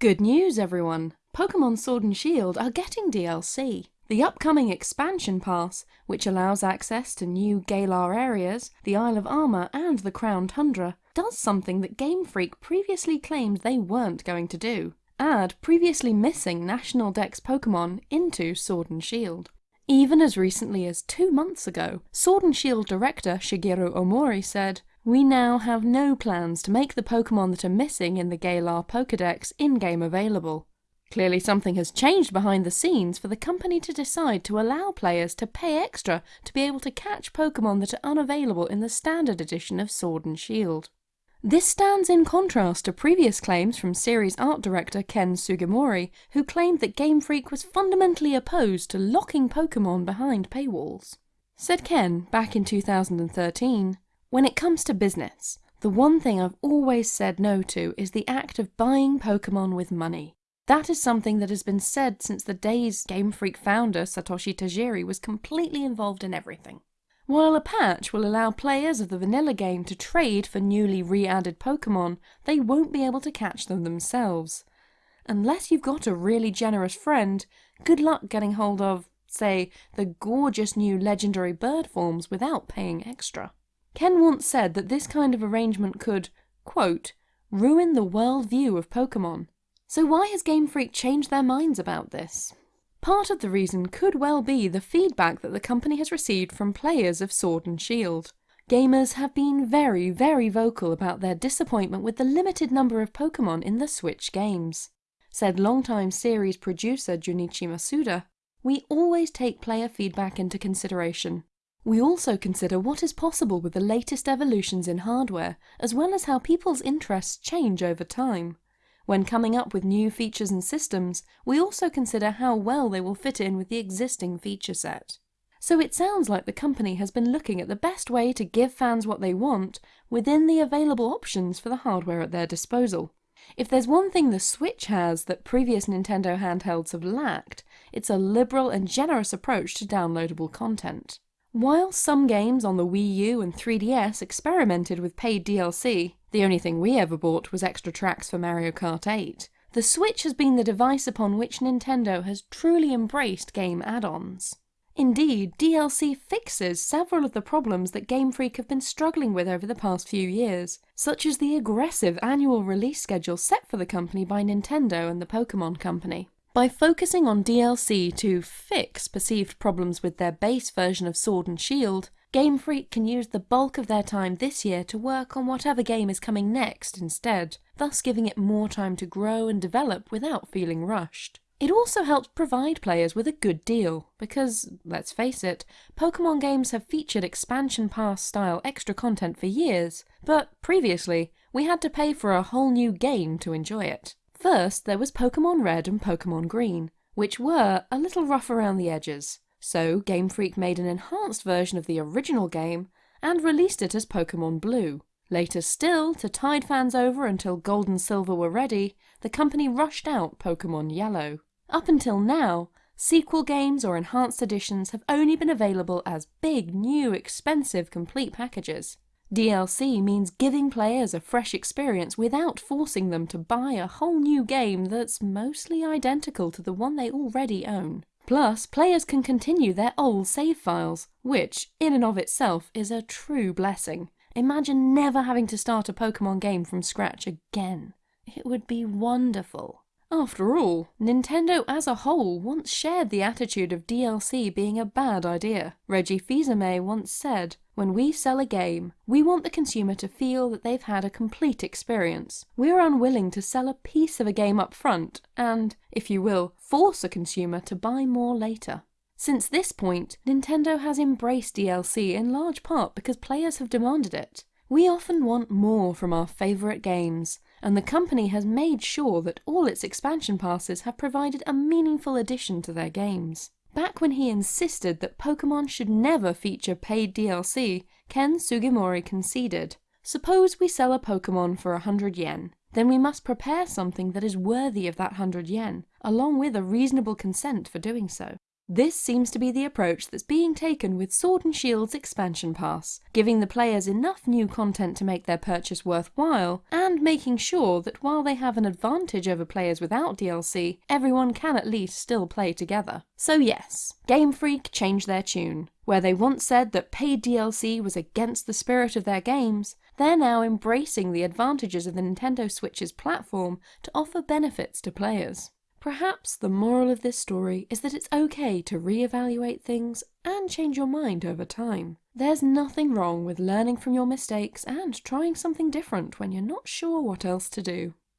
Good news, everyone! Pokemon Sword and Shield are getting DLC. The upcoming expansion pass, which allows access to new Galar areas, the Isle of Armor and the Crown Tundra, does something that Game Freak previously claimed they weren't going to do. Add previously missing National Dex Pokemon into Sword and Shield. Even as recently as two months ago, Sword and Shield director Shigeru Omori said, We now have no plans to make the Pokemon that are missing in the Galar Pokedex in-game available. Clearly something has changed behind the scenes for the company to decide to allow players to pay extra to be able to catch Pokemon that are unavailable in the standard edition of Sword and Shield. This stands in contrast to previous claims from series art director Ken Sugimori, who claimed that Game Freak was fundamentally opposed to locking Pokemon behind paywalls. Said Ken back in 2013, When it comes to business, the one thing I've always said no to is the act of buying Pokemon with money. That is something that has been said since the days Game Freak founder Satoshi Tajiri was completely involved in everything. While a patch will allow players of the vanilla game to trade for newly re-added Pokemon, they won't be able to catch them themselves. Unless you've got a really generous friend, good luck getting hold of, say, the gorgeous new legendary bird forms without paying extra. Ken once said that this kind of arrangement could, quote, ruin the world view of Pokemon, so why has Game Freak changed their minds about this? Part of the reason could well be the feedback that the company has received from players of Sword and Shield. Gamers have been very, very vocal about their disappointment with the limited number of Pokemon in the Switch games. Said longtime series producer Junichi Masuda, We always take player feedback into consideration. We also consider what is possible with the latest evolutions in hardware, as well as how people's interests change over time. When coming up with new features and systems, we also consider how well they will fit in with the existing feature set. So it sounds like the company has been looking at the best way to give fans what they want within the available options for the hardware at their disposal. If there's one thing the Switch has that previous Nintendo handhelds have lacked, it's a liberal and generous approach to downloadable content. While some games on the Wii U and 3DS experimented with paid DLC, the only thing we ever bought was extra tracks for Mario Kart 8, the Switch has been the device upon which Nintendo has truly embraced game add-ons. Indeed, DLC fixes several of the problems that Game Freak have been struggling with over the past few years, such as the aggressive annual release schedule set for the company by Nintendo and the Pokemon Company. By focusing on DLC to fix perceived problems with their base version of Sword and Shield, Game Freak can use the bulk of their time this year to work on whatever game is coming next instead, thus giving it more time to grow and develop without feeling rushed. It also helps provide players with a good deal, because, let's face it, Pokemon games have featured expansion pass style extra content for years, but previously, we had to pay for a whole new game to enjoy it. First, there was Pokemon Red and Pokemon Green, which were a little rough around the edges, so Game Freak made an enhanced version of the original game and released it as Pokemon Blue. Later still, to tide fans over until Gold and Silver were ready, the company rushed out Pokemon Yellow. Up until now, sequel games or enhanced editions have only been available as big, new, expensive complete packages. DLC means giving players a fresh experience without forcing them to buy a whole new game that's mostly identical to the one they already own. Plus, players can continue their old save files, which, in and of itself, is a true blessing. Imagine never having to start a Pokemon game from scratch again. It would be wonderful. After all, Nintendo as a whole once shared the attitude of DLC being a bad idea. Reggie Fils-Aimé once said, when we sell a game, we want the consumer to feel that they've had a complete experience. We're unwilling to sell a piece of a game up front and, if you will, force a consumer to buy more later. Since this point, Nintendo has embraced DLC in large part because players have demanded it. We often want more from our favourite games, and the company has made sure that all its expansion passes have provided a meaningful addition to their games. Back when he insisted that Pokemon should never feature paid DLC, Ken Sugimori conceded, Suppose we sell a Pokemon for 100 yen, then we must prepare something that is worthy of that 100 yen, along with a reasonable consent for doing so. This seems to be the approach that's being taken with Sword and Shield's expansion pass, giving the players enough new content to make their purchase worthwhile, and making sure that while they have an advantage over players without DLC, everyone can at least still play together. So yes, Game Freak changed their tune. Where they once said that paid DLC was against the spirit of their games, they're now embracing the advantages of the Nintendo Switch's platform to offer benefits to players. Perhaps the moral of this story is that it's okay to re-evaluate things and change your mind over time. There's nothing wrong with learning from your mistakes and trying something different when you're not sure what else to do.